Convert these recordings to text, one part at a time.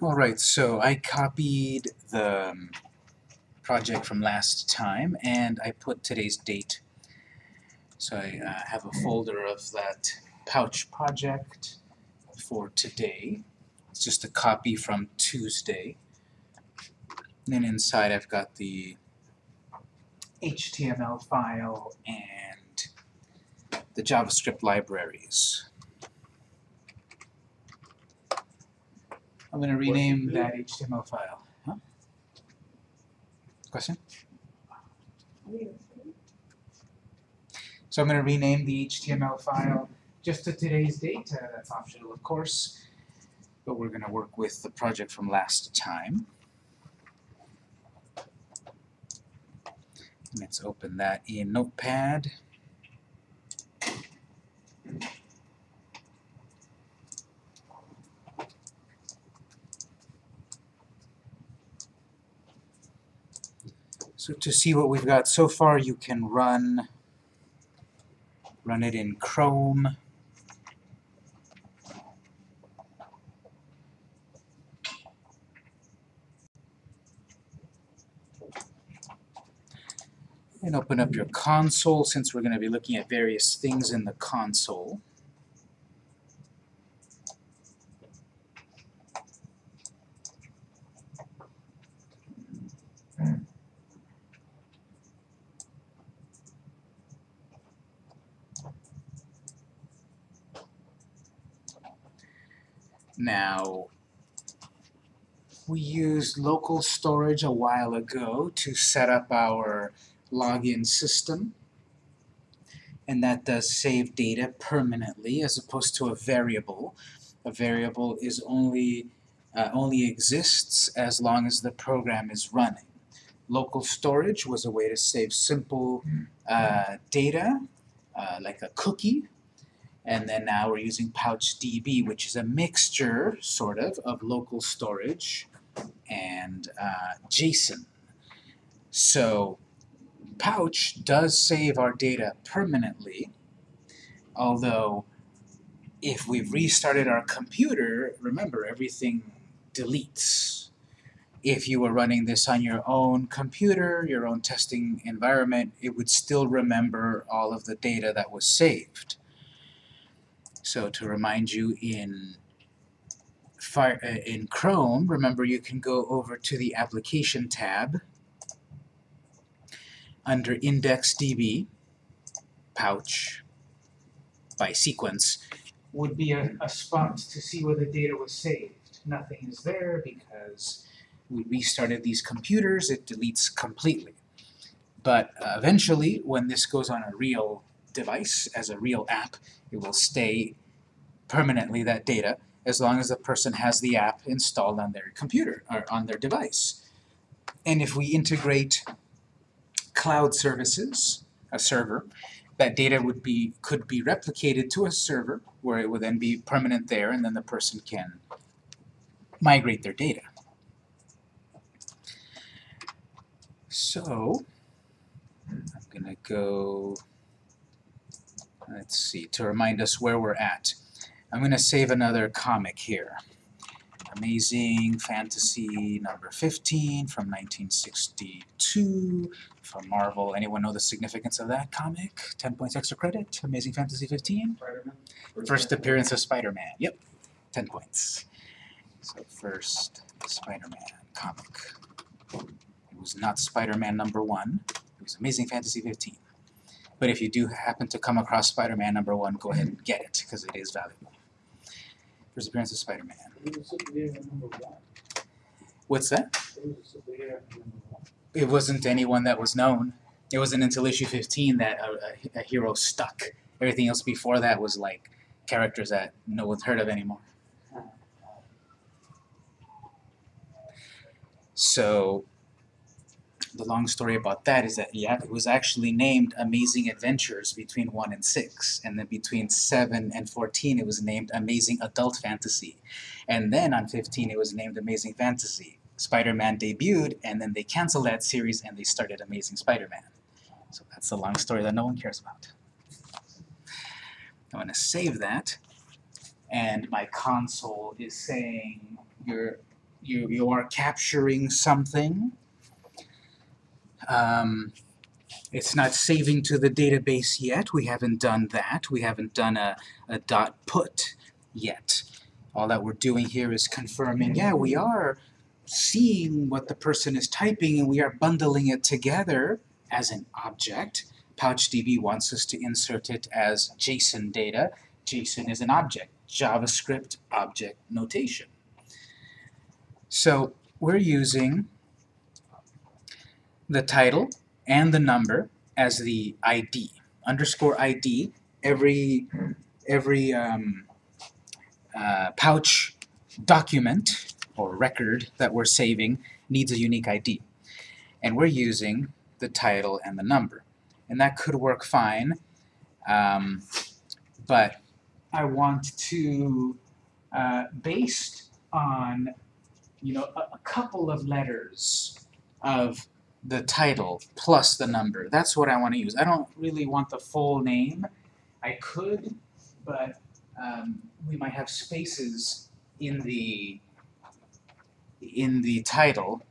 Alright, so I copied the um, project from last time and I put today's date. So I uh, have a folder of that pouch project for today. It's just a copy from Tuesday. And then inside I've got the HTML file and the JavaScript libraries. I'm going to rename that HTML file. Huh? Question? So I'm going to rename the HTML file just to today's date. Uh, that's optional, of course. But we're going to work with the project from last time. Let's open that in Notepad. So to see what we've got so far, you can run run it in Chrome. And open up your console since we're going to be looking at various things in the console. Now, we used local storage a while ago to set up our login system. And that does save data permanently as opposed to a variable. A variable is only uh, only exists as long as the program is running. Local storage was a way to save simple uh, data, uh, like a cookie, and then now we're using PouchDB, which is a mixture, sort of, of local storage and uh, JSON. So Pouch does save our data permanently, although if we've restarted our computer, remember everything deletes. If you were running this on your own computer, your own testing environment, it would still remember all of the data that was saved. So to remind you, in Fire, uh, in Chrome, remember you can go over to the Application tab under IndexedDB, pouch, by sequence, would be a, a spot to see where the data was saved. Nothing is there because we restarted these computers, it deletes completely. But uh, eventually, when this goes on a real device, as a real app, it will stay permanently that data as long as the person has the app installed on their computer or on their device. And if we integrate cloud services, a server, that data would be could be replicated to a server where it would then be permanent there and then the person can migrate their data. So I'm gonna go let's see to remind us where we're at. I'm gonna save another comic here. Amazing Fantasy number 15 from 1962 from Marvel. Anyone know the significance of that comic? 10 points extra credit. Amazing Fantasy 15. First appearance of Spider-Man. Yep, 10 points. So first Spider-Man comic. It was not Spider-Man number 1. It was Amazing Fantasy 15. But if you do happen to come across Spider-Man number 1, go ahead and get it, because it is valuable. First appearance of Spider-Man. What's that? It wasn't anyone that was known. It wasn't until issue 15 that a, a, a hero stuck. Everything else before that was like characters that no one's heard of anymore. So the long story about that is that yeah, it was actually named Amazing Adventures between 1 and 6, and then between 7 and 14 it was named Amazing Adult Fantasy. And then on 15 it was named Amazing Fantasy. Spider-Man debuted, and then they canceled that series and they started Amazing Spider-Man. So that's the long story that no one cares about. I'm going to save that, and my console is saying your you, you are capturing something. Um, it's not saving to the database yet. We haven't done that. We haven't done a, a dot put yet. All that we're doing here is confirming, yeah, we are seeing what the person is typing and we are bundling it together as an object. PouchDB wants us to insert it as JSON data. JSON is an object, JavaScript object notation. So we're using the title and the number as the ID. Underscore ID, every, every um, uh, pouch document or record that we're saving needs a unique ID. And we're using the title and the number. And that could work fine, um, but I want to, uh, based on you know, a, a couple of letters of the title plus the number. That's what I want to use. I don't really want the full name. I could, but um, we might have spaces in the in the title.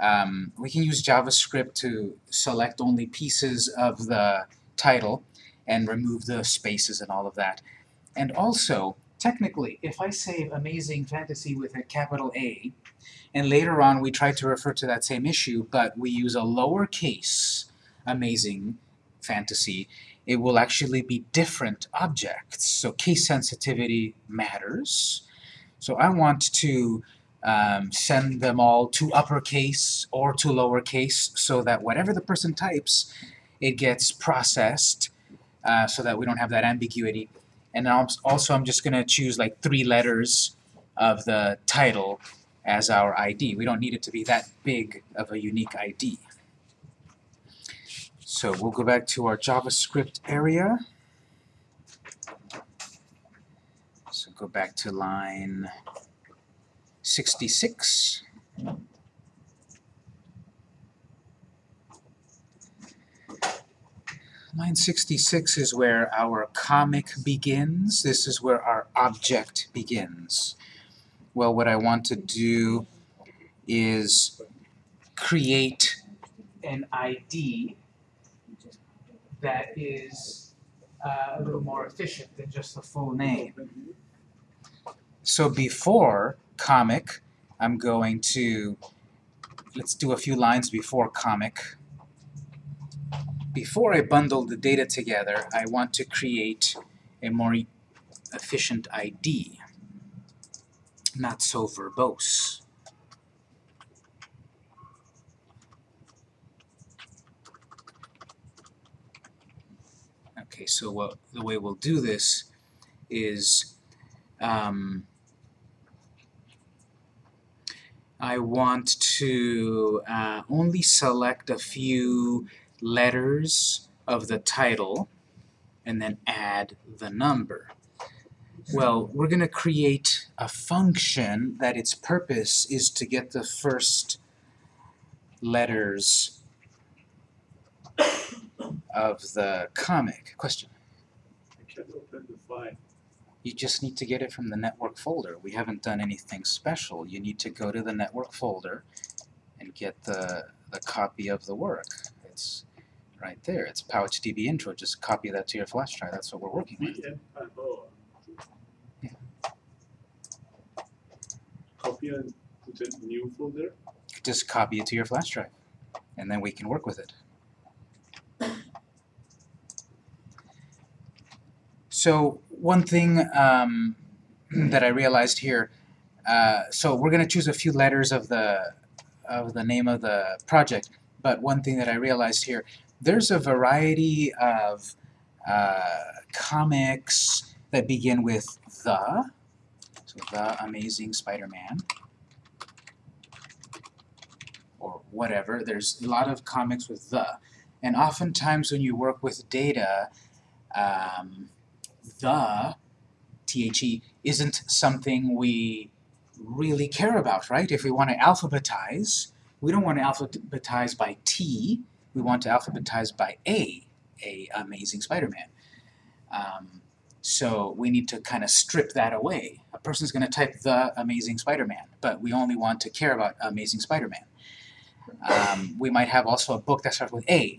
Um, we can use JavaScript to select only pieces of the title and remove the spaces and all of that. And also, technically, if I save Amazing Fantasy with a capital A, and later on we try to refer to that same issue, but we use a lowercase Amazing Fantasy, it will actually be different objects. So case sensitivity matters. So I want to um, send them all to uppercase or to lowercase so that whatever the person types, it gets processed uh, so that we don't have that ambiguity. And also I'm just going to choose like three letters of the title as our ID. We don't need it to be that big of a unique ID. So we'll go back to our JavaScript area. So go back to line 66. Line 66 is where our comic begins. This is where our object begins. Well, what I want to do is create an ID that is uh, a little more efficient than just the full name. So before comic, I'm going to, let's do a few lines before comic before I bundle the data together, I want to create a more efficient ID, not so verbose. Okay, so what, the way we'll do this is um, I want to uh, only select a few letters of the title and then add the number. Well, we're going to create a function that its purpose is to get the first letters of the comic. Question? You just need to get it from the network folder. We haven't done anything special. You need to go to the network folder and get the, the copy of the work. It's right there. It's PouchDB intro. Just copy that to your flash drive. That's what we're working with. VM, uh, oh, Yeah. Copy and put a new folder. Just copy it to your flash drive, and then we can work with it. So one thing um, that I realized here, uh, so we're going to choose a few letters of the of the name of the project, but one thing that I realized here, there's a variety of uh, comics that begin with the, so the Amazing Spider-Man, or whatever. There's a lot of comics with the, and oftentimes when you work with data, um, the, THE, isn't something we really care about, right? If we want to alphabetize, we don't want to alphabetize by T, we want to alphabetize by A, A Amazing Spider-Man. Um, So we need to kind of strip that away. A person's going to type the Amazing Spider-Man, but we only want to care about Amazing Spider-Man. Um, we might have also a book that starts with A,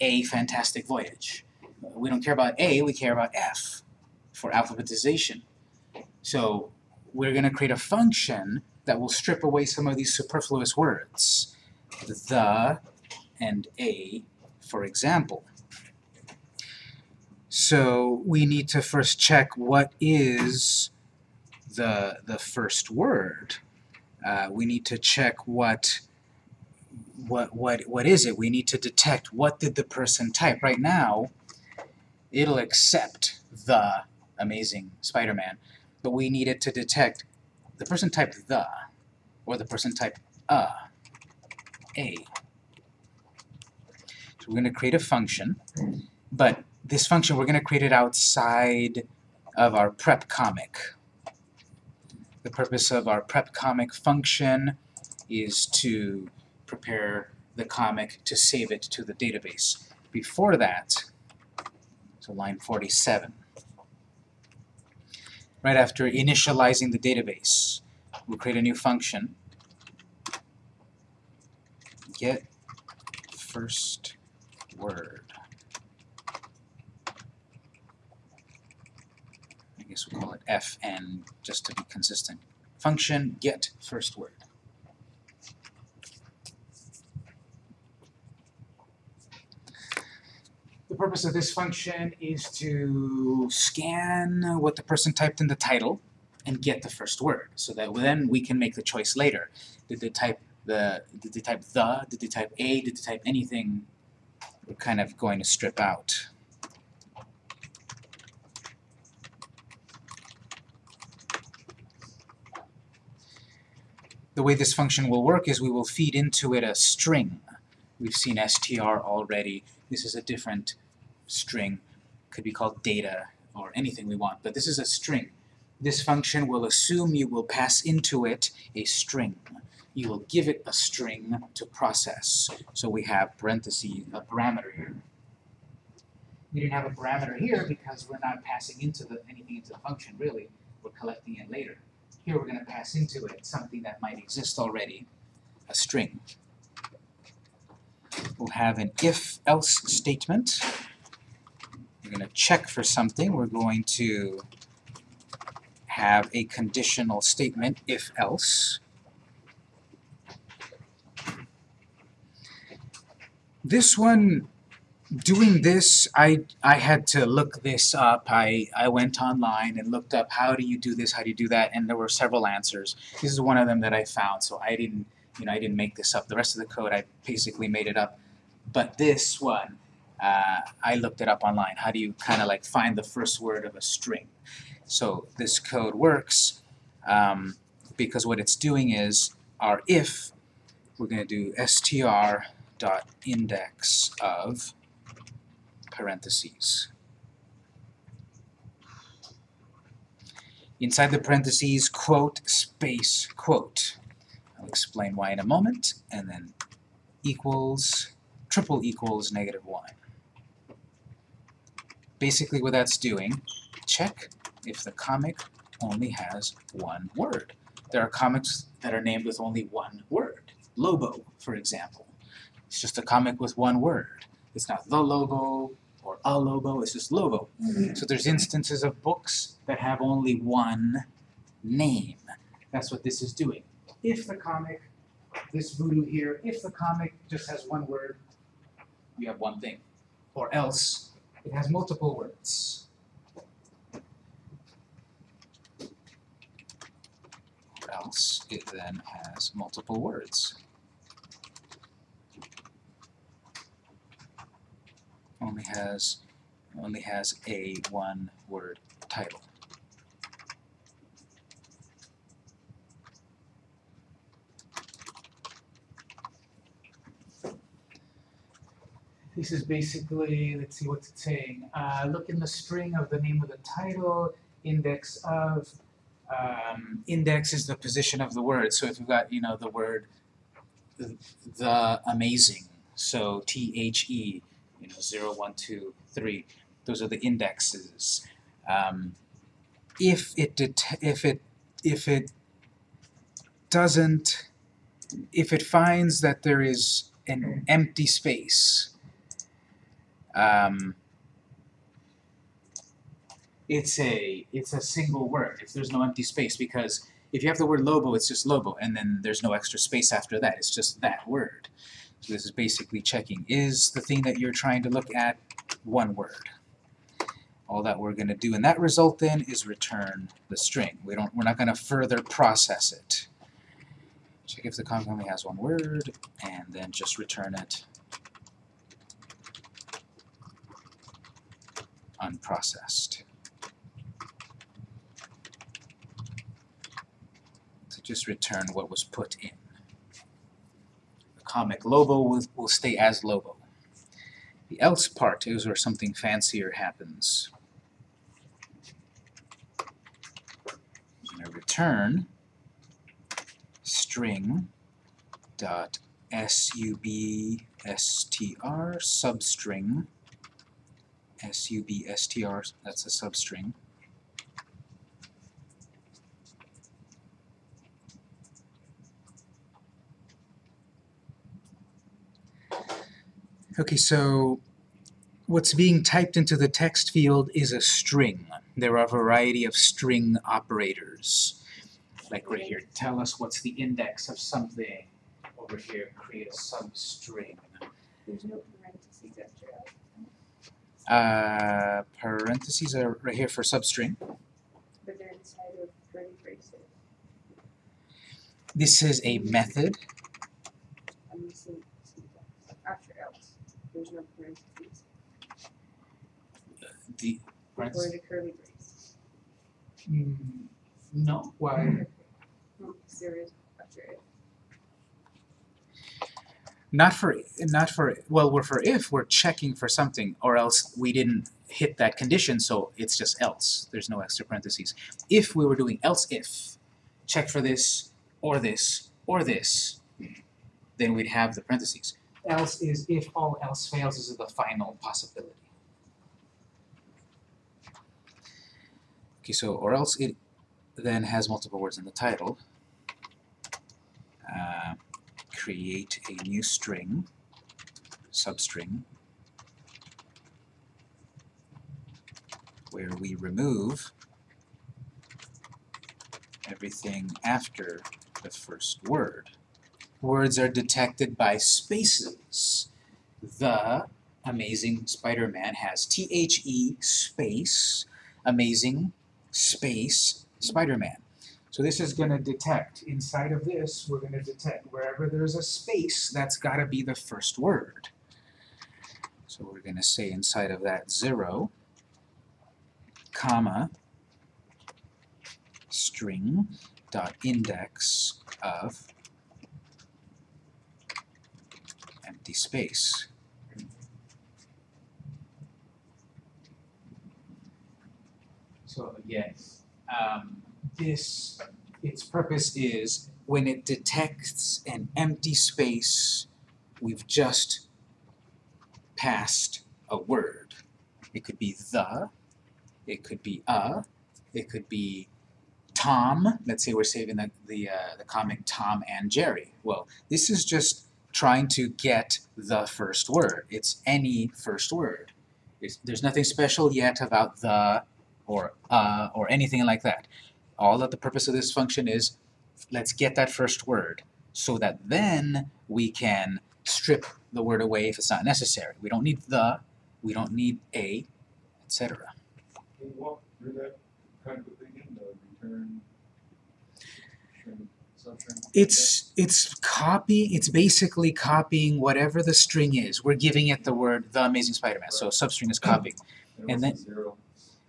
A Fantastic Voyage. We don't care about A, we care about F for alphabetization. So we're going to create a function that will strip away some of these superfluous words. The and A, for example. So we need to first check what is the, the first word. Uh, we need to check what, what, what, what is it. We need to detect what did the person type. Right now, it'll accept the Amazing Spider-Man, but we need it to detect the person typed the, or the person typed a, a. So we're going to create a function, but this function, we're going to create it outside of our prep comic. The purpose of our prep comic function is to prepare the comic to save it to the database. Before that, so line 47, right after initializing the database, we'll create a new function, get first word. I guess we'll call it fn just to be consistent. Function get first word. The purpose of this function is to scan what the person typed in the title and get the first word, so that then we can make the choice later. Did they type the did they type the, did they type a, did they type anything we're kind of going to strip out. The way this function will work is we will feed into it a string. We've seen str already. This is a different string. Could be called data or anything we want, but this is a string. This function will assume you will pass into it a string you will give it a string to process. So we have parentheses, a parameter here. We didn't have a parameter here because we're not passing into the, anything into the function, really. We're collecting it later. Here we're going to pass into it something that might exist already, a string. We'll have an if-else statement. We're going to check for something. We're going to have a conditional statement, if-else. This one, doing this, I, I had to look this up. I, I went online and looked up how do you do this, how do you do that, and there were several answers. This is one of them that I found, so I didn't, you know, I didn't make this up. The rest of the code, I basically made it up. But this one, uh, I looked it up online. How do you kind of like find the first word of a string? So this code works um, because what it's doing is our if, we're going to do str dot index of parentheses. Inside the parentheses, quote, space, quote. I'll explain why in a moment, and then equals, triple equals negative 1. Basically what that's doing, check if the comic only has one word. There are comics that are named with only one word. Lobo, for example. It's just a comic with one word. It's not the Lobo or a Lobo, it's just Lobo. Mm-hmm. So there's instances of books that have only one name. That's what this is doing. If the comic, this voodoo here, if the comic just has one word, you have one thing. Or else, it has multiple words. Or else, it then has multiple words. Only has only has a one word title. This is basically, let's see what's it saying. Uh, look in the string of the name of the title, index of, um, index is the position of the word. So if you've got, you know, the word the, the amazing, so T-H-E, you know, 0, 1, 2, 3. Those are the indexes. Um, if it if it if it doesn't if it finds that there is an empty space um, it's a it's a single word if there's no empty space because if you have the word lobo it's just lobo and then there's no extra space after that it's just that word so this is basically checking is the thing that you're trying to look at one word? All that we're going to do in that result then is return the string. We don't we're not going to further process it. Check if the comment only has one word and then just return it unprocessed. To just return what was put in. Comic. Lobo will, will stay as Lobo. The else part is where something fancier happens. Return. String. Dot substr substring. Substr that's a substring Okay, so what's being typed into the text field is a string. There are a variety of string operators. Like right here, tell us what's the index of something. Over here, create a substring. There's no parentheses after Uh, parentheses are right here for substring. But they're inside of curly braces. This is a method. I'm missing syntax. After else, there's no parentheses. The Before the curly brace. Mm, no, why? No, because after. Not for not for well, we're for if we're checking for something, or else we didn't hit that condition, so it's just else. There's no extra parentheses. If we were doing else if, check for this or this or this, then we'd have the parentheses. Else is if all else fails is the final possibility. Okay, so or else it then has multiple words in the title. Uh, create a new string, substring, where we remove everything after the first word. Words are detected by spaces. The Amazing Spider-Man has T-H-E space, amazing space Spider-Man. So this is going to detect, inside of this, we're going to detect wherever there's a space, that's got to be the first word. So we're going to say inside of that 0, comma, string dot index of empty space. So again, um, this, its purpose is when it detects an empty space, we've just passed a word. It could be the, it could be a, it could be Tom. Let's say we're saving the, the, uh, the comic Tom and Jerry. Well, this is just trying to get the first word. It's any first word. It's, there's nothing special yet about the or uh or anything like that. All that the purpose of this function is, let's get that first word so that then we can strip the word away if it's not necessary. We don't need the, we don't need a, etc. Can you walk through that kind of thing in the return string, substring? It's it's copy. It's basically copying whatever the string is. We're giving it the word the Amazing Spider-Man. So substring is copying. and then- Zero.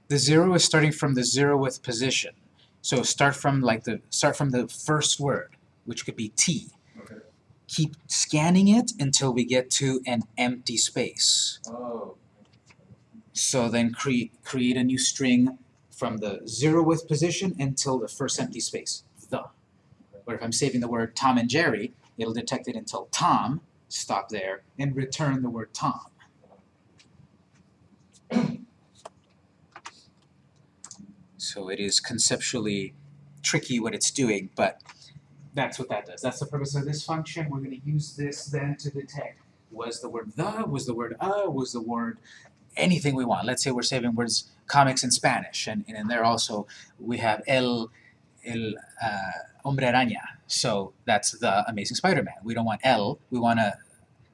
The zero is starting from the zeroth position. So start from like the start from the first word, which could be T. Okay. Keep scanning it until we get to an empty space. Oh. So then create create a new string from the zeroth position until the first empty space, the. Or if I'm saving the word Tom and Jerry, it'll detect it until Tom, stop there, and return the word Tom. So it is conceptually tricky what it's doing, but that's what that does. That's the purpose of this function. We're going to use this then to detect was the word the, was the word uh, was the word anything we want. Let's say we're saving words comics in Spanish, and, and in there also we have el el uh, hombre araña. So that's the Amazing Spider-Man. We don't want el. We want to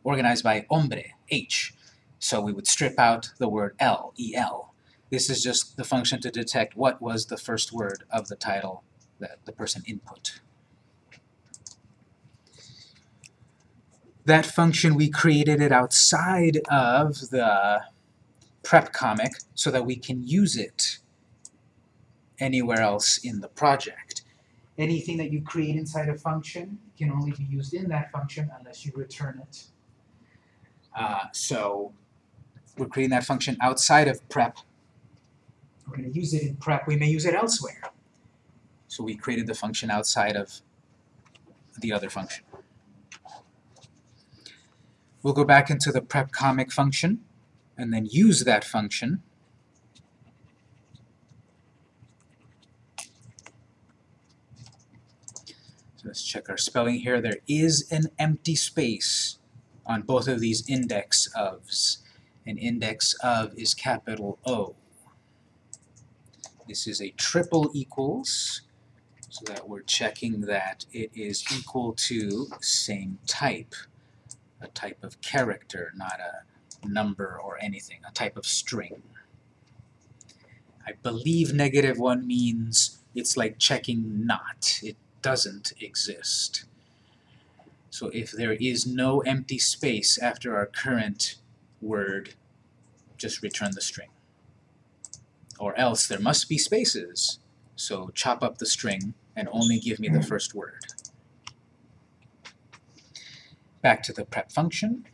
organize by hombre, h. So we would strip out the word l, el. This is just the function to detect what was the first word of the title that the person input. That function, we created it outside of the prep comic so that we can use it anywhere else in the project. Anything that you create inside a function can only be used in that function unless you return it. Uh, so we're creating that function outside of prep. We're going to use it in prep. We may use it elsewhere. So we created the function outside of the other function. We'll go back into the prep comic function and then use that function So let's check our spelling here. There is an empty space on both of these index ofs. An index of is capital O. This is a triple equals, so that we're checking that it is equal to same type, a type of character, not a number or anything, a type of string. I believe negative one means it's like checking not. It doesn't exist. So if there is no empty space after our current word, just return the string. Or else there must be spaces, so chop up the string and only give me the first word. Back to the prep function.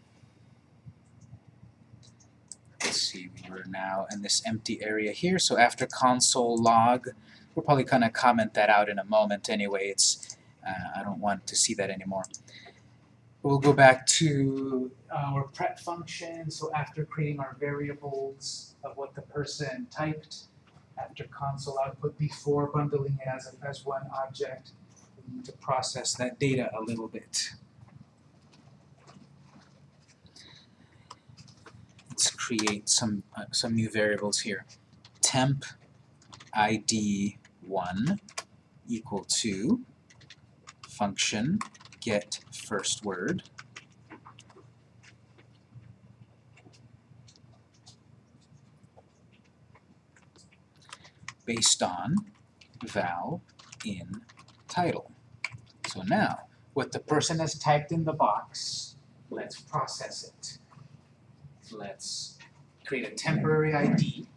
Let's see, we're now in this empty area here, so after console log, we're probably gonna comment that out in a moment anyway. It's uh, I don't want to see that anymore. We'll go back to our prep function. So after creating our variables of what the person typed, after console output, before bundling it as, a, as one object, we need to process that data a little bit. Let's create some uh, some new variables here. Temp ID 1 equal to function get first word based on val in title. So now, what the person has typed in the box, let's process it. Let's create a temporary ID.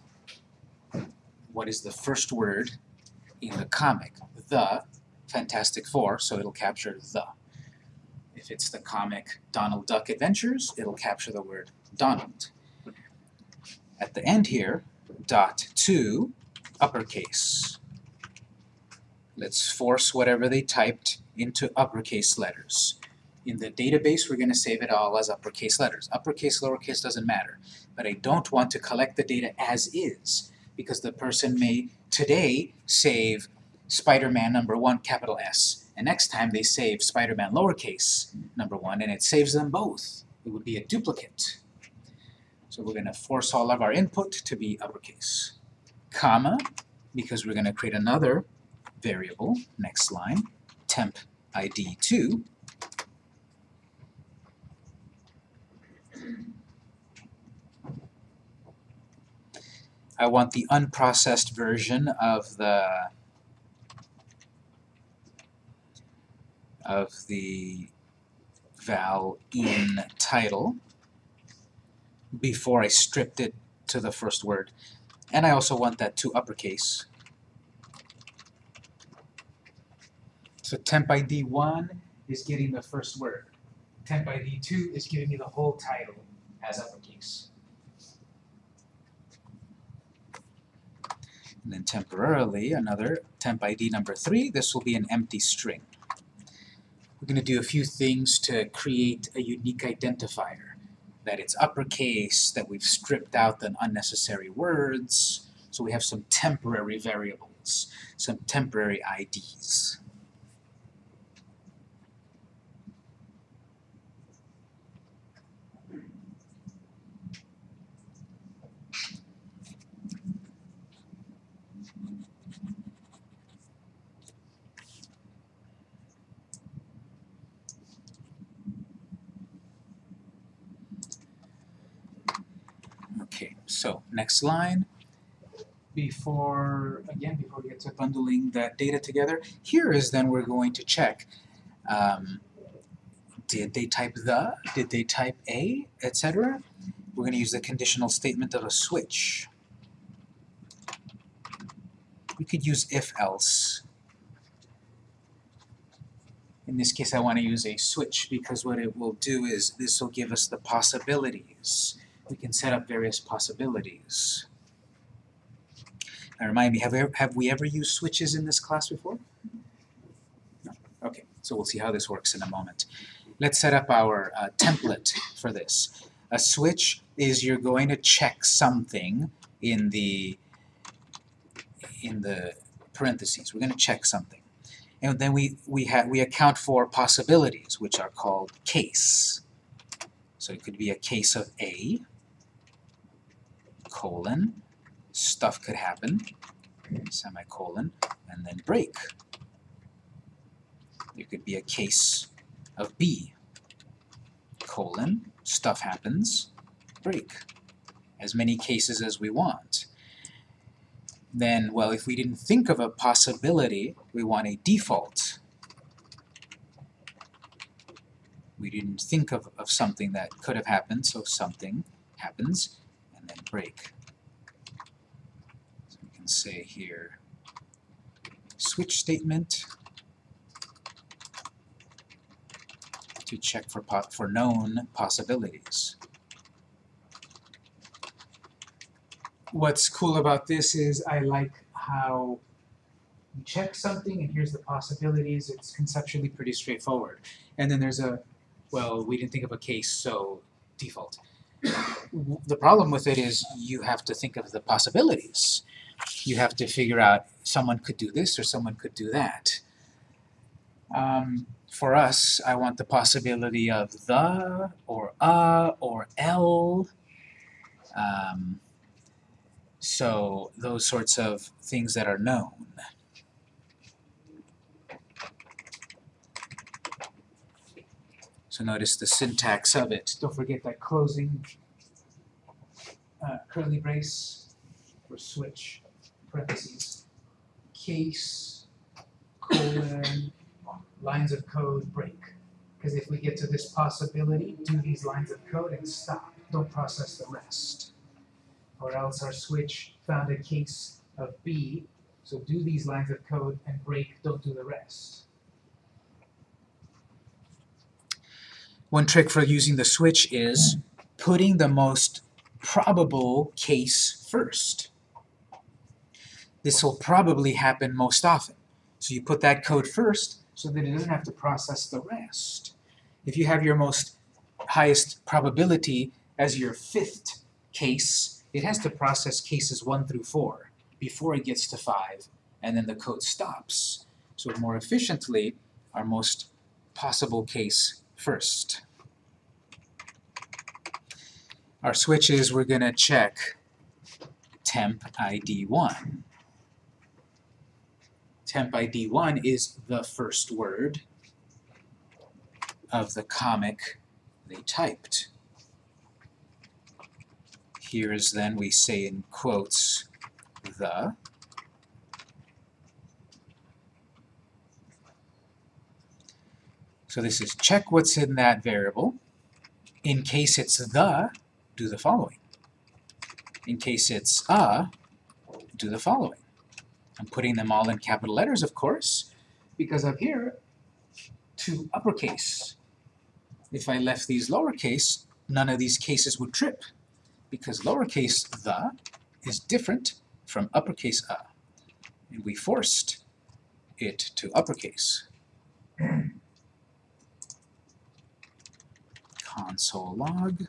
What is the first word in the comic? The Fantastic Four, so it'll capture the. If it's the comic Donald Duck Adventures, it'll capture the word Donald. At the end here, dot to uppercase. Let's force whatever they typed into uppercase letters. In the database, we're going to save it all as uppercase letters. Uppercase, lowercase doesn't matter. But I don't want to collect the data as is, because the person may today save Spider-Man number one, capital S, and next time they save Spider-Man lowercase number one, and it saves them both. It would be a duplicate. So we're going to force all of our input to be uppercase. Comma, because we're going to create another variable, next line, temp ID2, I want the unprocessed version of the of the val in title before I stripped it to the first word. And I also want that to uppercase. So temp ID 1 is getting the first word. Temp ID 2 is giving me the whole title as uppercase. And then temporarily, another temp ID number 3, this will be an empty string. We're going to do a few things to create a unique identifier. That it's uppercase, that we've stripped out the unnecessary words, so we have some temporary variables. some temporary IDs. Okay, so next line. Before, again, before we get to bundling that data together, here is then we're going to check, um, did they type the, did they type a, etc. We're going to use the conditional statement of a switch. We could use if-else. In this case, I want to use a switch because what it will do is this will give us the possibilities we can set up various possibilities. Now remind me, have we, ever, have we ever used switches in this class before? No. Okay, so we'll see how this works in a moment. Let's set up our uh, template for this. A switch is you're going to check something in the in the parentheses. We're going to check something. And then we, we, have we account for possibilities, which are called case. So it could be a case of A, colon, stuff could happen, semicolon, and then break. There could be a case of B, colon, stuff happens, break. As many cases as we want. Then, well, if we didn't think of a possibility, we want a default. We didn't think of, of something that could have happened, so something happens, and break. So we can say here, switch statement to check for, for known possibilities. What's cool about this is I like how you check something and here's the possibilities. It's conceptually pretty straightforward. And then there's a, well, we didn't think of a case, so default. The problem with it is you have to think of the possibilities. You have to figure out someone could do this or someone could do that. Um, for us, I want the possibility of the, or a, or l. Um, so those sorts of things that are known. So notice the syntax of it. Don't forget that closing uh, curly brace or switch parentheses. Case, colon, lines of code break. Because if we get to this possibility, do these lines of code and stop. Don't process the rest. Or else our switch found a case of B, so do these lines of code and break, don't do the rest. One trick for using the switch is putting the most probable case first. This will probably happen most often. So you put that code first so that it doesn't have to process the rest. If you have your most highest probability as your fifth case, it has to process cases 1 through 4 before it gets to 5, and then the code stops. So more efficiently, our most possible case first. Our switch is we're going to check temp ID 1. Temp ID 1 is the first word of the comic they typed. Here is then we say in quotes the So this is check what's in that variable. In case it's the, do the following. In case it's a, do the following. I'm putting them all in capital letters, of course, because up here, to uppercase. If I left these lowercase, none of these cases would trip, because lowercase the is different from uppercase a. And we forced it to uppercase. Console log.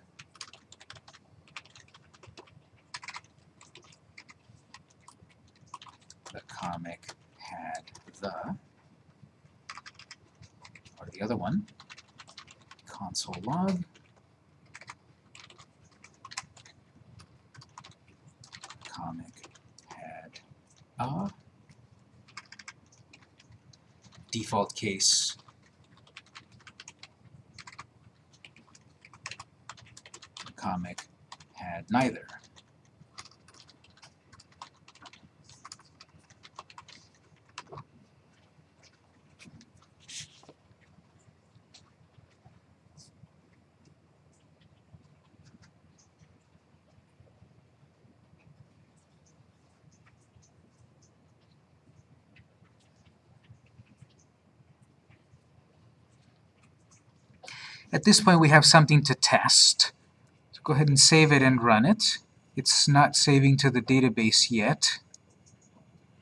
The comic had the, or the other one, console log, comic had a, default case comic had neither. At this point, we have something to test. Go ahead and save it and run it. It's not saving to the database yet.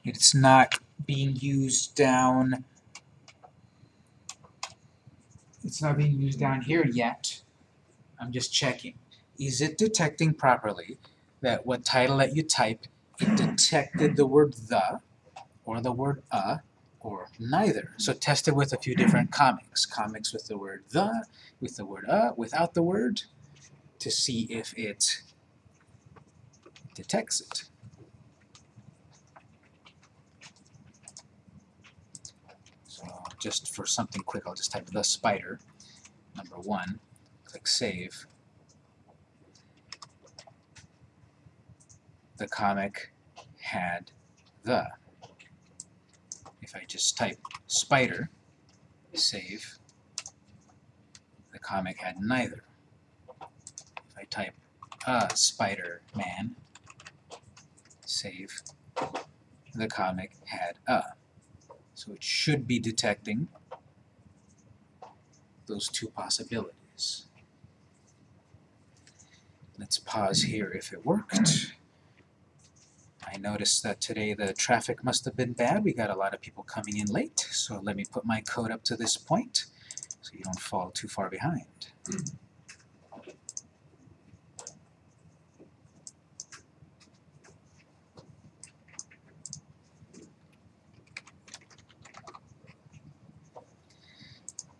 It's not being used down it's not being used down here yet. I'm just checking. Is it detecting properly that what title that you type, it detected the word the, or the word a, or neither? So test it with a few different comics. Comics with the word the, with the word a, without the word, to see if it detects it. So just for something quick, I'll just type the spider, number one, click save. The comic had the. If I just type spider, save, the comic had neither. Type a Spider-Man, save, the comic had a. So it should be detecting those two possibilities. Let's pause here if it worked. I noticed that today the traffic must have been bad. We got a lot of people coming in late, so let me put my code up to this point so you don't fall too far behind.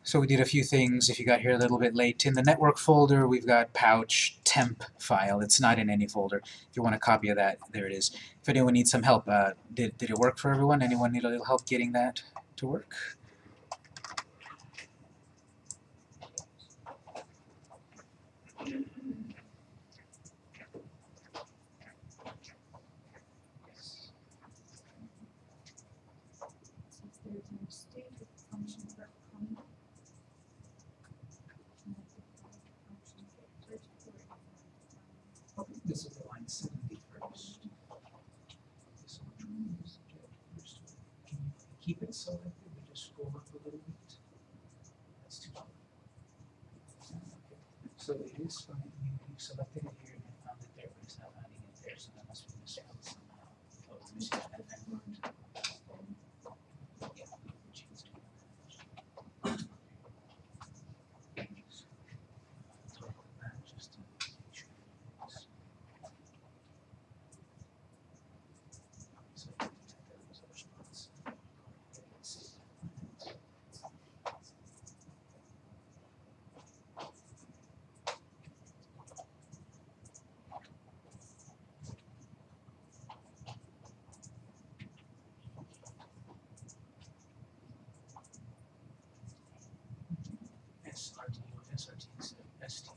So we did a few things, if you got here a little bit late. In the network folder, we've got pouch temp file. It's not in any folder. If you want a copy of that, there it is. If anyone needs some help, uh, did, did it work for everyone? Anyone need a little help getting that to work? Since there's a mistake with the function for comma. This is the line seventy-first. Can you it selected, we just scroll up a little bit? That's too long. So it is fine, you selected it here and you found it there, but it's not finding it there, so that must be misspelled somehow. Oh, it's missing that that word. Yeah, we changed it. Toggle that just to make sure it's- so you can detect that as a response. Let's see. SRT, STO. You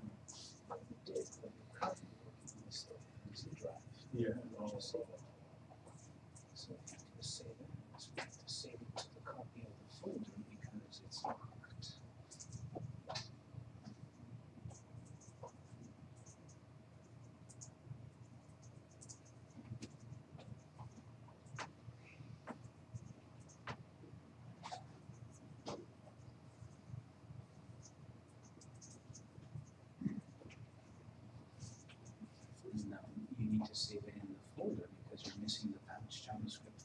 to save it in the folder because you're missing the patch JavaScript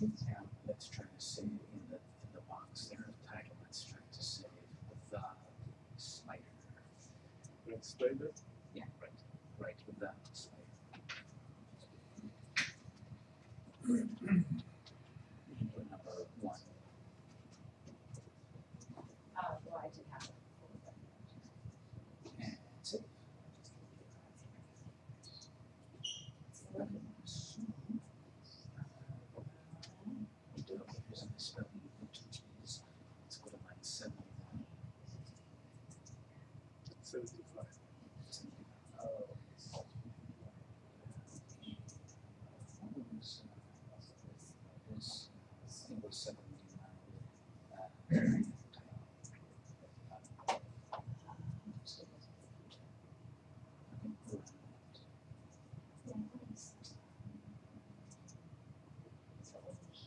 Yeah, that's trying to save in the, in the box there, the title, that's trying to save the uh, slider. That slider?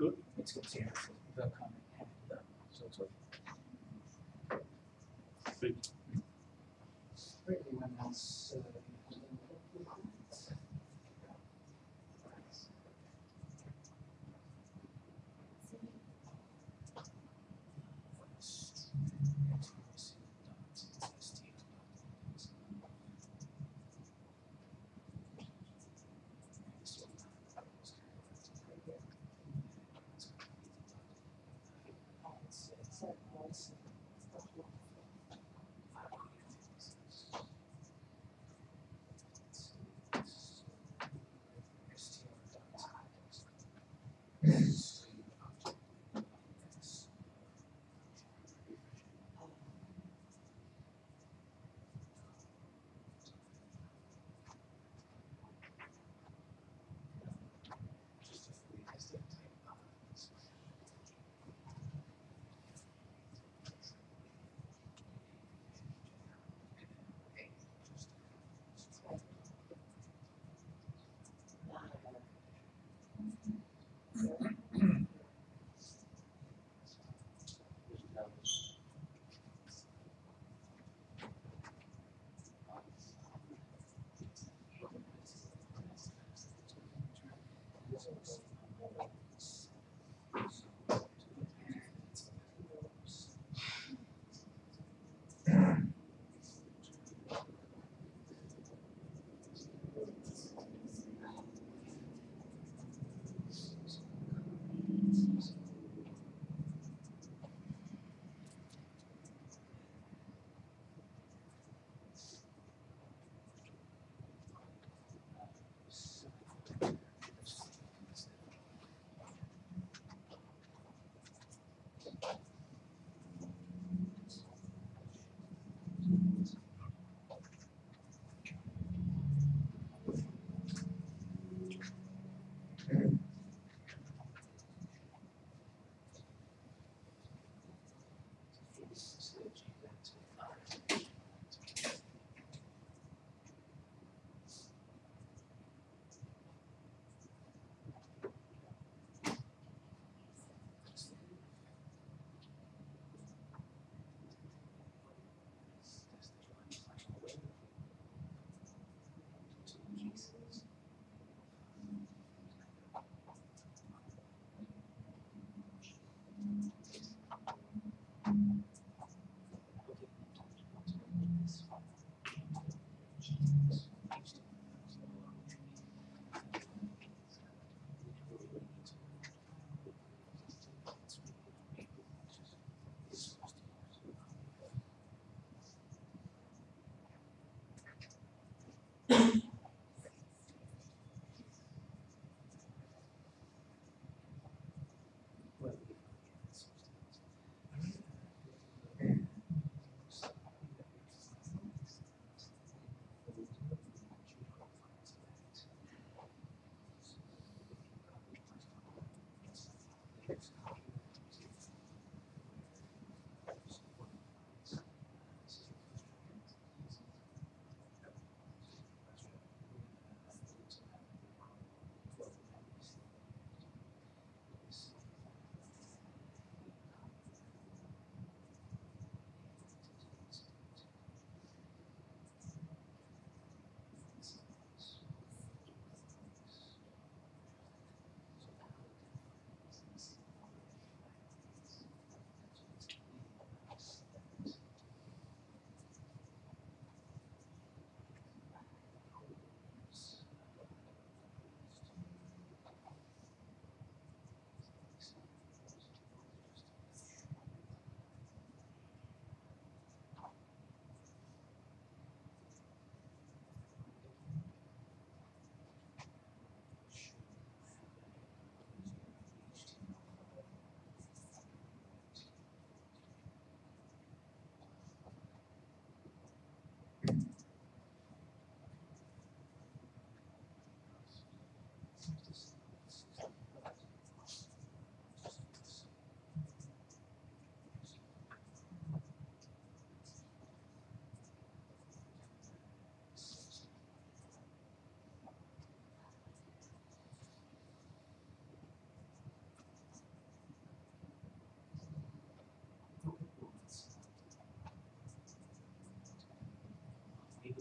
good. It's good to see the coming and the so. This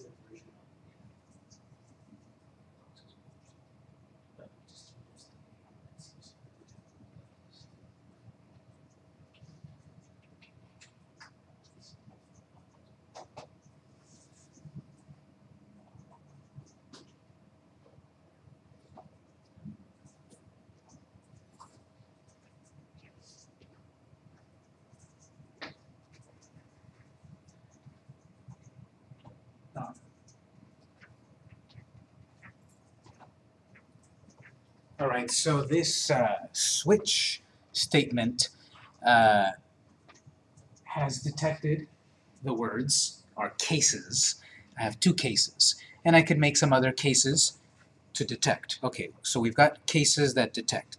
way. All right, so this uh, switch statement uh, has detected the words, or cases. I have two cases, and I could make some other cases to detect. Okay, so we've got cases that detect.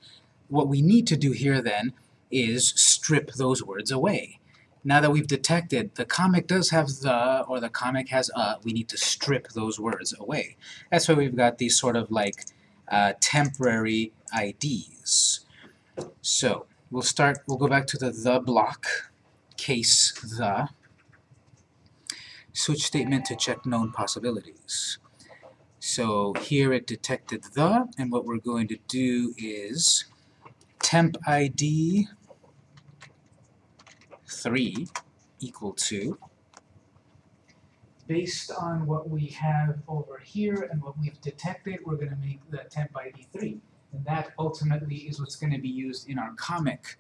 What we need to do here then is strip those words away. Now that we've detected the comic does have the, or the comic has a, we need to strip those words away. That's why we've got these sort of like uh, temporary IDs. So, we'll start, we'll go back to the the block, case the. Switch statement to check known possibilities. So here it detected the, and what we're going to do is temp ID 3 equal to based on what we have over here and what we've detected, we're going to make the temp ID 3. And that ultimately is what's going to be used in our comic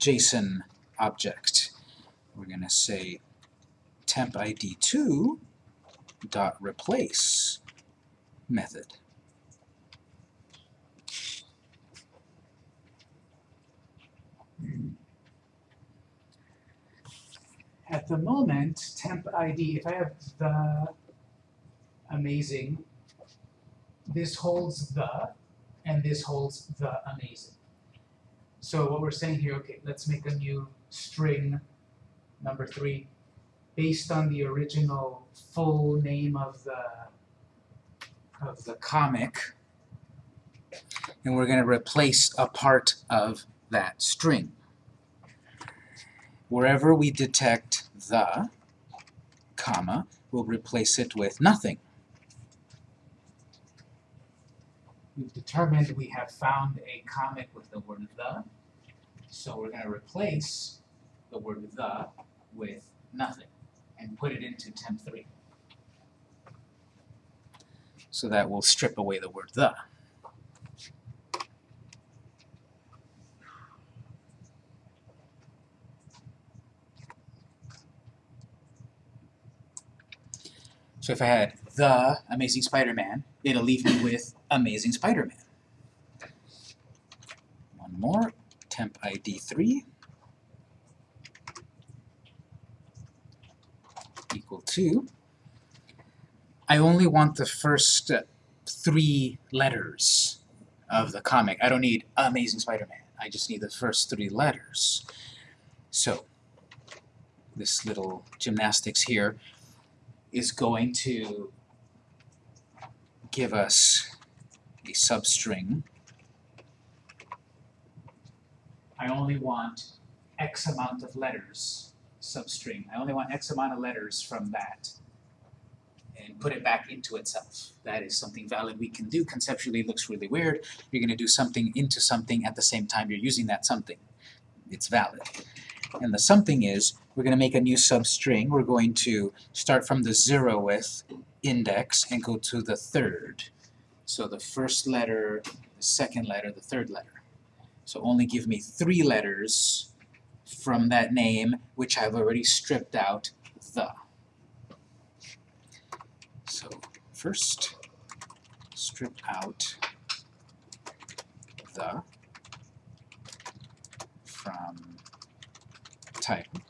JSON object. We're going to say temp ID 2 dot replace method. At the moment, temp ID, if I have the amazing, this holds the, and this holds the amazing. So what we're saying here, okay, let's make a new string number three based on the original full name of the of the comic and we're going to replace a part of that string. Wherever we detect the, comma, we'll replace it with nothing. We've determined we have found a comic with the word the, so we're going to replace the word the with nothing and put it into temp3. So that will strip away the word the. So if I had the Amazing Spider-Man, it'll leave me with Amazing Spider-Man. One more, temp ID 3 equal to I only want the first three letters of the comic. I don't need Amazing Spider-Man. I just need the first three letters. So, this little gymnastics here is going to give us a substring. I only want X amount of letters, substring. I only want X amount of letters from that and put it back into itself. That is something valid we can do. Conceptually it looks really weird. You're going to do something into something at the same time you're using that something. It's valid. And the something is, we're going to make a new substring. We're going to start from the zeroth index and go to the third. So the first letter, the second letter, the third letter. So only give me three letters from that name, which I've already stripped out the. So first, strip out the from title.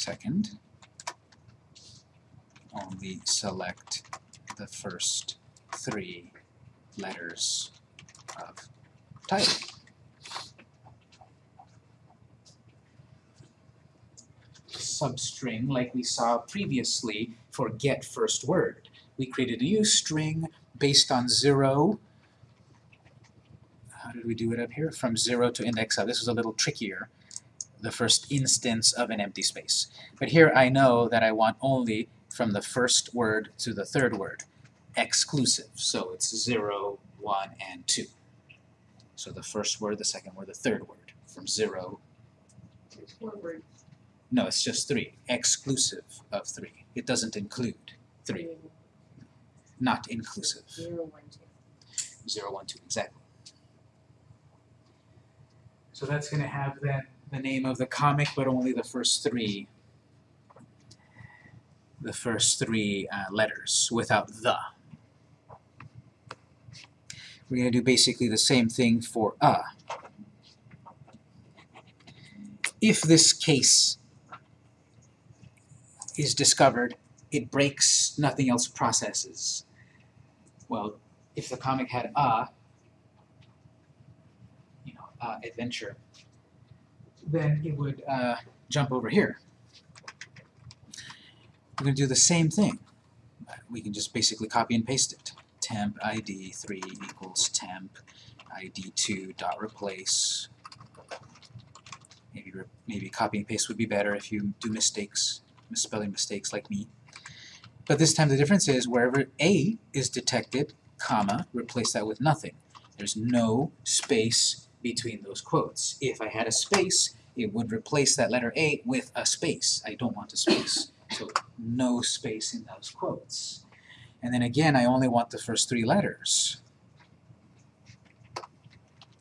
Second, only select the first three letters of title. Substring, like we saw previously for get first word. We created a new string based on zero how did we do it up here? From 0 to index of. This was a little trickier, the first instance of an empty space. But here I know that I want only from the first word to the third word, exclusive. So it's 0, 1, and 2. So the first word, the second word, the third word, from 0, It's four words. no, it's just 3, exclusive of 3. It doesn't include 3, not inclusive. Zero, one, two. 0, 1, 2, exactly. So that's going to have then the name of the comic, but only the first three, the first three uh, letters without the. We're going to do basically the same thing for a. If this case is discovered, it breaks, nothing else processes. Well, if the comic had a, you know, uh, adventure, then it would uh, jump over here. We're going to do the same thing. We can just basically copy and paste it. temp ID three equals temp ID two dot replace. Maybe maybe copy and paste would be better if you do mistakes, misspelling mistakes like me. But this time the difference is wherever A is detected, comma, replace that with nothing. There's no space between those quotes. If I had a space, it would replace that letter A with a space. I don't want a space. So no space in those quotes. And then again, I only want the first three letters.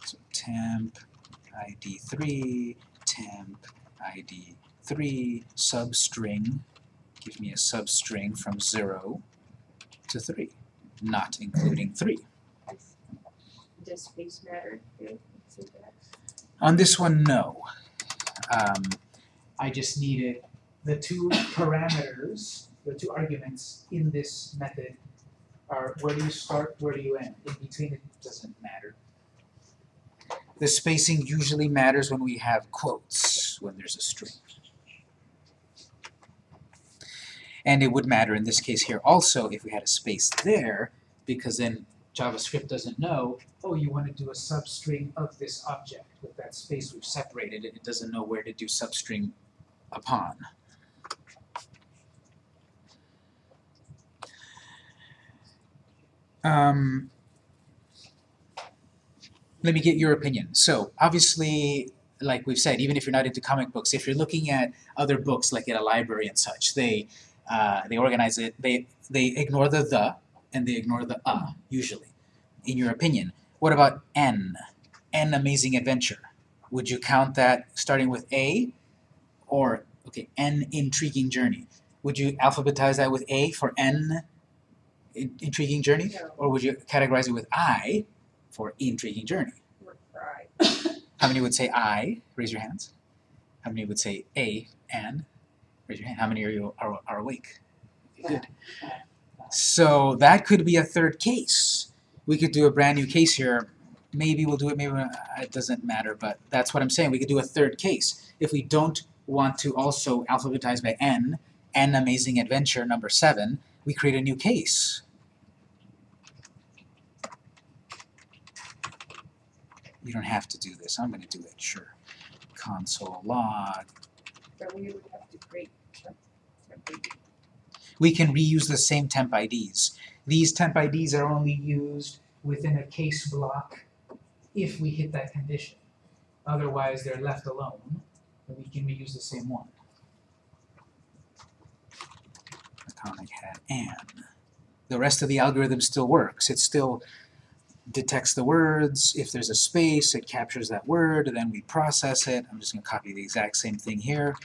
So temp ID 3, temp ID 3, substring, give me a substring from 0 to 3, not including 3. Does space matter? On this one, no. Um, I just needed the two parameters, the two arguments in this method are where do you start, where do you end? In between it doesn't matter. The spacing usually matters when we have quotes, when there's a string. And it would matter in this case here also if we had a space there, because then JavaScript doesn't know, oh, you want to do a substring of this object. With that space we've separated it, it doesn't know where to do substring upon. Um, let me get your opinion. So, obviously, like we've said, even if you're not into comic books, if you're looking at other books like at a library and such, they uh, they organize it, they they ignore the the and they ignore the uh, usually. In your opinion, what about N? N Amazing Adventure. Would you count that starting with A? Or, okay, N Intriguing Journey. Would you alphabetize that with A for N in- Intriguing Journey? No, Or would you categorize it with I for Intriguing Journey? How many would say I? Raise your hands. How many would say A and? Raise your hand. How many are you are, are awake? Good. So that could be a third case. We could do a brand new case here. Maybe we'll do it, maybe it doesn't matter, but that's what I'm saying. We could do a third case. If we don't want to also alphabetize by N, N Amazing Adventure number seven, we create a new case. You don't have to do this. I'm going to do it, sure. Console log. But we would have to create we can reuse the same temp IDs. These temp IDs are only used within a case block if we hit that condition. Otherwise, they're left alone, and we can reuse the same one. Atomic hat and. The rest of the algorithm still works. It still detects the words. If there's a space, it captures that word, and then we process it. I'm just going to copy the exact same thing here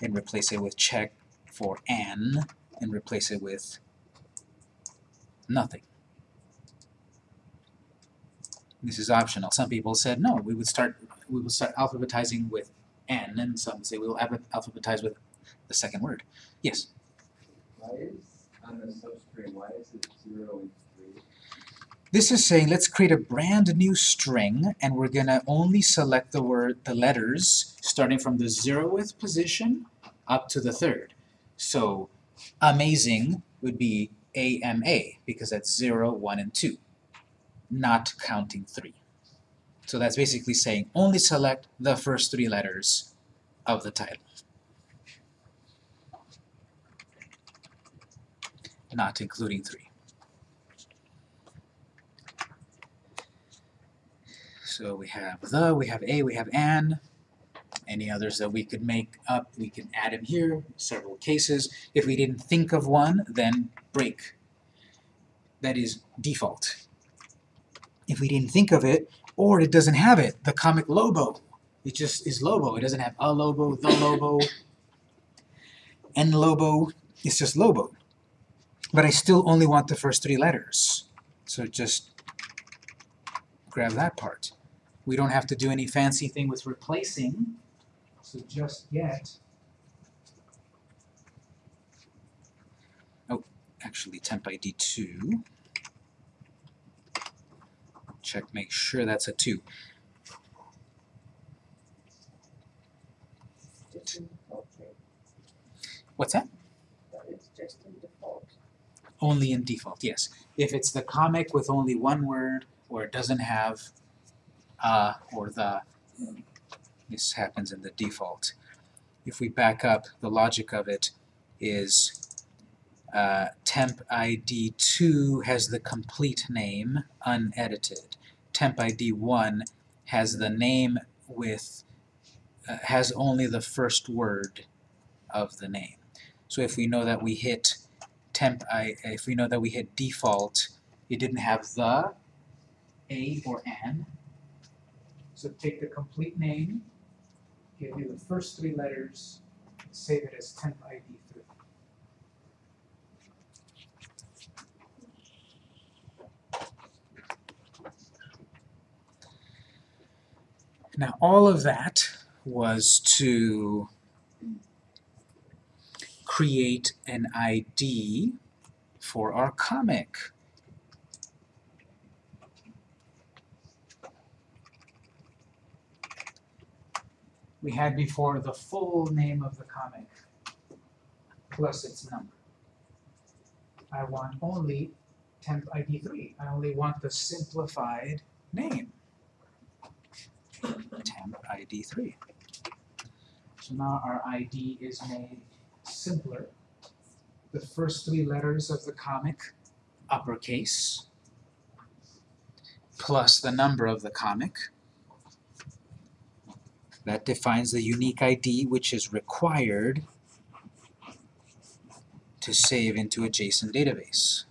and replace it with check for n and replace it with nothing. This is optional. Some people said no, we would start we will start alphabetizing with n, and some say we will alphabetize with the second word. Yes. Why is on the substring, why is it zero and three? This is saying let's create a brand new string and we're gonna only select the word the letters starting from the zeroth position up to the third. So amazing would be AMA because that's 0, 1, and 2, not counting 3. So that's basically saying only select the first three letters of the title. Not including 3. So we have the, we have a, we have an. Any others that we could make up, we can add them here, several cases. If we didn't think of one, then break. That is default. If we didn't think of it, or it doesn't have it, the comic Lobo. It just is Lobo. It doesn't have a Lobo, the Lobo, and Lobo. It's just Lobo. But I still only want the first three letters. So just grab that part. We don't have to do any fancy thing with replacing, so just get. Oh, actually temp ID 2. Check, make sure that's a 2. Just in default, right? What's that? That is just in default. Only in default, yes. If it's the comic with only one word, or it doesn't have uh or the, this happens in the default. If we back up, the logic of it is uh, temp ID 2 has the complete name, unedited. Temp ID 1 has the name with, uh, has only the first word of the name. So if we know that we hit temp I, if we know that we hit default, it didn't have the, a, or an. So take the complete name, give you the first three letters, save it as temp ID 3. Now all of that was to create an ID for our comic. We had before the full name of the comic plus its number. I want only temp ID 3. I only want the simplified name. temp ID 3. So now our ID is made simpler. The first three letters of the comic, uppercase, plus the number of the comic. That defines the unique ID which is required to save into a JSON database.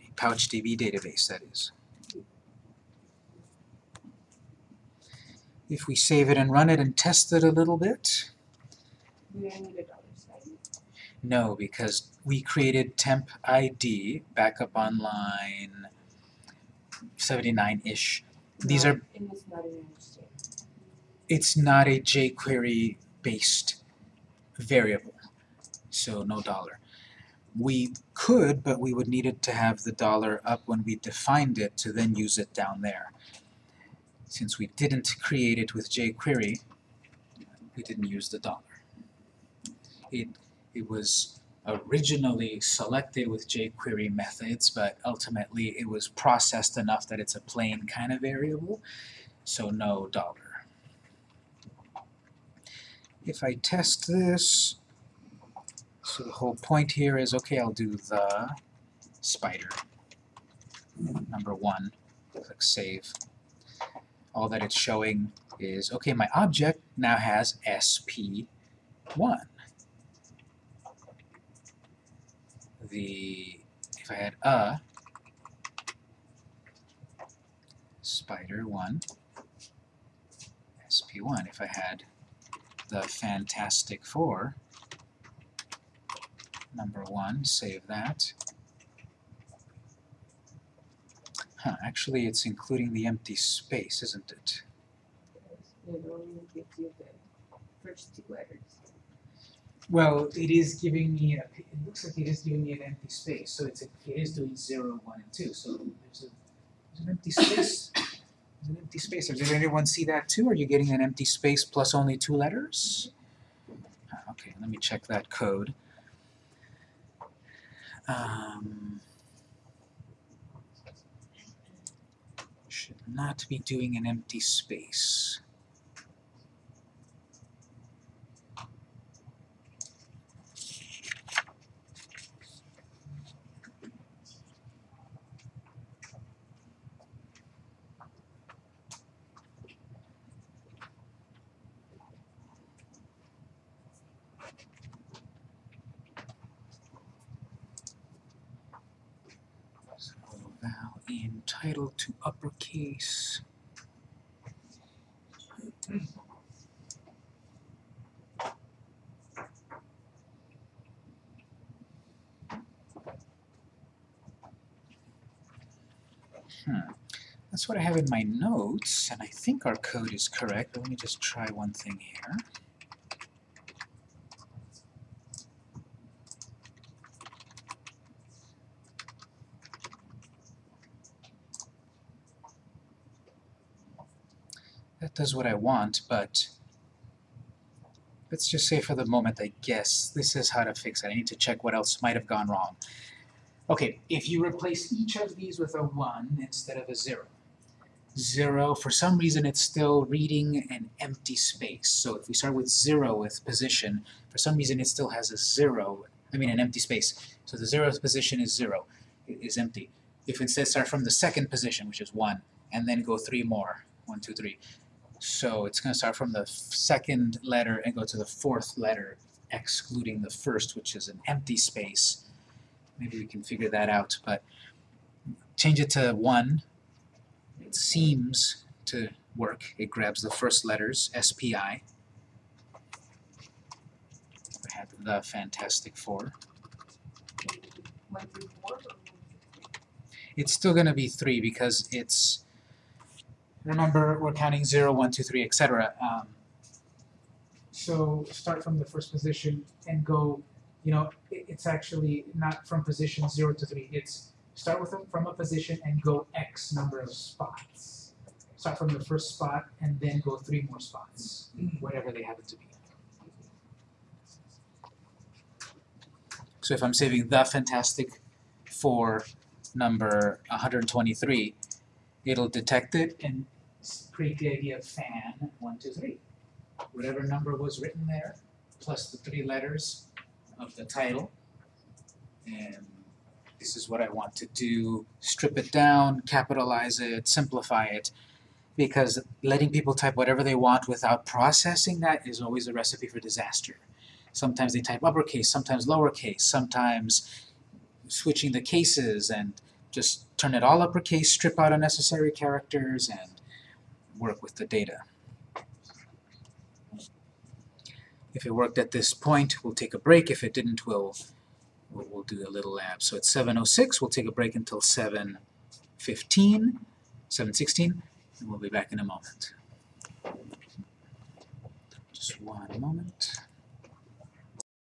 A PouchDB database, that is. If we save it and run it and test it a little bit, We don't need a dollar sign. no, because we created temp ID back up on line 79-ish. These are it's not it's not a jQuery based variable, so no dollar. We could, but we would need it to have the dollar up when we defined it to then use it down there. Since we didn't create it with jQuery, we didn't use the dollar. It, it was originally selected with jQuery methods, but ultimately it was processed enough that it's a plain kind of variable, so no dollar. If I test this, so the whole point here is, okay, I'll do the spider, number one, click save. All that it's showing is, okay, my object now has SP1. The, if I had a spider 1, SP1, if I had the Fantastic Four, number one, save that. Huh, actually it's including the empty space, isn't it? It only gives you the first two letters. Well, it is giving me, a, it looks like it is giving me an empty space, so it's a, it is doing zero, one, and two, so there's a, there's an empty space. There's an empty space. Did anyone see that too? Are you getting an empty space plus only two letters? Ah, Okay, let me check that code. Um, should not be doing an empty space. So val title to uppercase. Hmm. That's what I have in my notes, and I think our code is correct, let me just try one thing here. Does what I want, but let's just say for the moment, I guess this is how to fix it. I need to check what else might have gone wrong. Okay, if you replace each of these with a 1 instead of a 0, 0, for some reason it's still reading an empty space. So if we start with 0 with position, for some reason it still has a 0, I mean an empty space. So the 0th position is 0, i- is empty. If instead start from the second position, which is 1, and then go 3 more, one, two, three. So it's going to start from the second letter and go to the fourth letter, excluding the first, which is an empty space. Maybe we can figure that out, but change it to 1. It seems to work. It grabs the first letters, SPI. We have the Fantastic Four. One through four or one through It's still going to be 3 because it's remember we're counting 0, 1, 2, 3, etc. Um, so start from the first position and go, you know, it's actually not from position 0 to 3. It's start with a, from a position and go X number of spots. Start from the first spot and then go 3 more spots, whatever they happen to be. So if I'm saving the Fantastic Four number 123, it'll detect it and s- create the idea of fan 123. Whatever number was written there, plus the three letters of the title. And this is what I want to do. Strip it down, capitalize it, simplify it. Because letting people type whatever they want without processing that is always a recipe for disaster. Sometimes they type uppercase, sometimes lowercase, sometimes switching the cases and just turn it all uppercase, strip out unnecessary characters, and work with the data. If it worked at this point, we'll take a break. If it didn't, we'll, we'll, do a little lab. So it's 7.06, we'll take a break until 7.15, 7.16, and we'll be back in a moment. Just one moment.